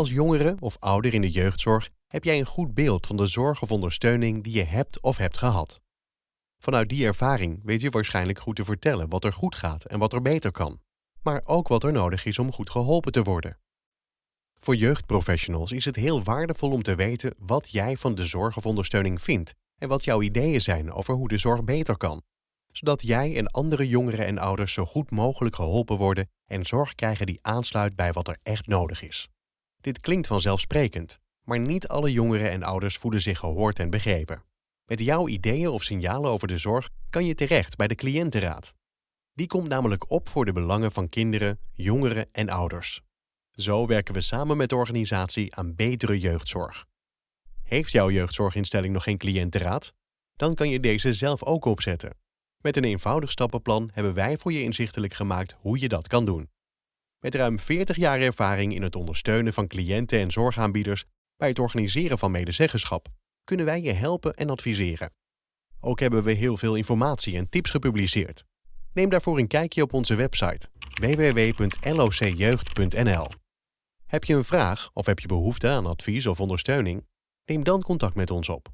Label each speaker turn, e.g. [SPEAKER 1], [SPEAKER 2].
[SPEAKER 1] als jongere of ouder in de jeugdzorg heb jij een goed beeld van de zorg of ondersteuning die je hebt of hebt gehad. Vanuit die ervaring weet je waarschijnlijk goed te vertellen wat er goed gaat en wat er beter kan, maar ook wat er nodig is om goed geholpen te worden. Voor jeugdprofessionals is het heel waardevol om te weten wat jij van de zorg of ondersteuning vindt en wat jouw ideeën zijn over hoe de zorg beter kan, zodat jij en andere jongeren en ouders zo goed mogelijk geholpen worden en zorg krijgen die aansluit bij wat er echt nodig is. Dit klinkt vanzelfsprekend, maar niet alle jongeren en ouders voelen zich gehoord en begrepen. Met jouw ideeën of signalen over de zorg kan je terecht bij de cliëntenraad. Die komt namelijk op voor de belangen van kinderen, jongeren en ouders. Zo werken we samen met de organisatie aan betere jeugdzorg. Heeft jouw jeugdzorginstelling nog geen cliëntenraad? Dan kan je deze zelf ook opzetten. Met een eenvoudig stappenplan hebben wij voor je inzichtelijk gemaakt hoe je dat kan doen. Met ruim 40 jaar ervaring in het ondersteunen van cliënten en zorgaanbieders bij het organiseren van medezeggenschap kunnen wij je helpen en adviseren. Ook hebben we heel veel informatie en tips gepubliceerd. Neem daarvoor een kijkje op onze website www.locjeugd.nl. Heb je een vraag of heb je behoefte aan advies of ondersteuning? Neem dan contact met ons op.